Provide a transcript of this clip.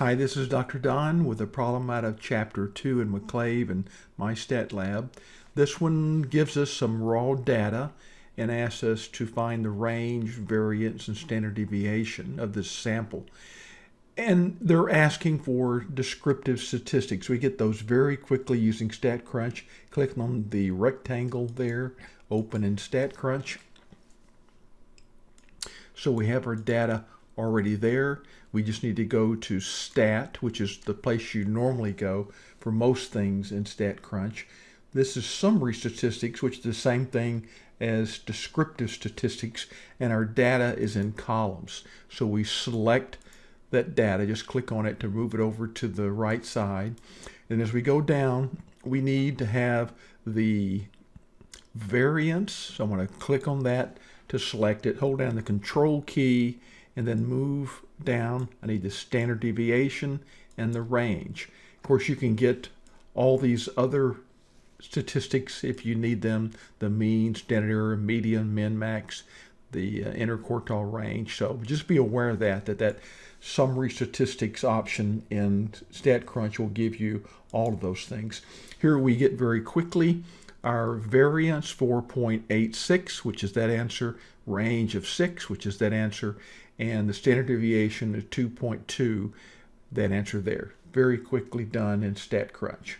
Hi, this is Dr. Don with a problem out of Chapter 2 in McClave and MyStatLab. This one gives us some raw data and asks us to find the range, variance, and standard deviation of this sample. And they're asking for descriptive statistics. We get those very quickly using StatCrunch. Click on the rectangle there, open in StatCrunch. So we have our data already there. We just need to go to stat, which is the place you normally go for most things in StatCrunch. This is summary statistics, which is the same thing as descriptive statistics, and our data is in columns. So we select that data, just click on it to move it over to the right side. And as we go down, we need to have the variance. So I'm going to click on that to select it, hold down the control key, and then move down. I need the standard deviation and the range. Of course, you can get all these other statistics if you need them, the mean, standard error, median, min, max, the uh, interquartile range. So just be aware of that, that that summary statistics option in StatCrunch will give you all of those things. Here we get very quickly our variance 4.86, which is that answer, range of 6, which is that answer, and the standard deviation is 2.2, that answer there. Very quickly done in StatCrunch.